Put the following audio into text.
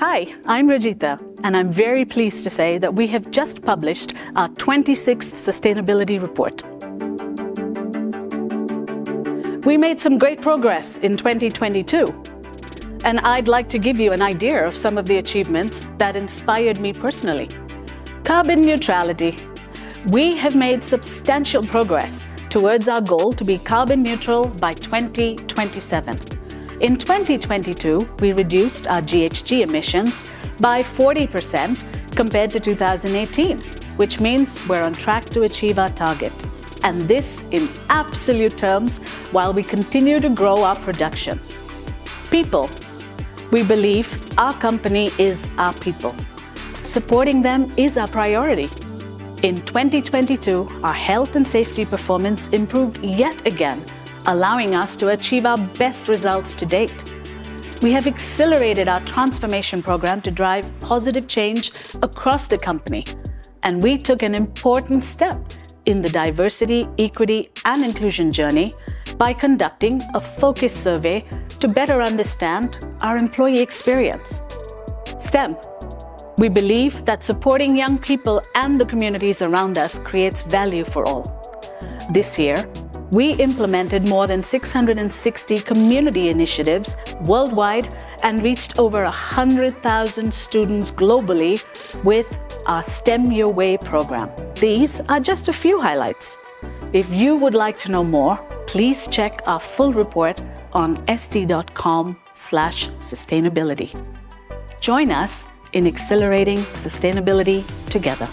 Hi, I'm Rajita, and I'm very pleased to say that we have just published our 26th Sustainability Report. We made some great progress in 2022, and I'd like to give you an idea of some of the achievements that inspired me personally. Carbon neutrality. We have made substantial progress towards our goal to be carbon neutral by 2027. In 2022, we reduced our GHG emissions by 40% compared to 2018, which means we're on track to achieve our target. And this in absolute terms while we continue to grow our production. People. We believe our company is our people. Supporting them is our priority. In 2022, our health and safety performance improved yet again, allowing us to achieve our best results to date. We have accelerated our transformation program to drive positive change across the company, and we took an important step in the diversity, equity, and inclusion journey by conducting a focus survey to better understand our employee experience. STEM. We believe that supporting young people and the communities around us creates value for all. This year, we implemented more than 660 community initiatives worldwide and reached over 100,000 students globally with our STEM Your Way program. These are just a few highlights. If you would like to know more, please check our full report on st.com slash sustainability. Join us in accelerating sustainability together.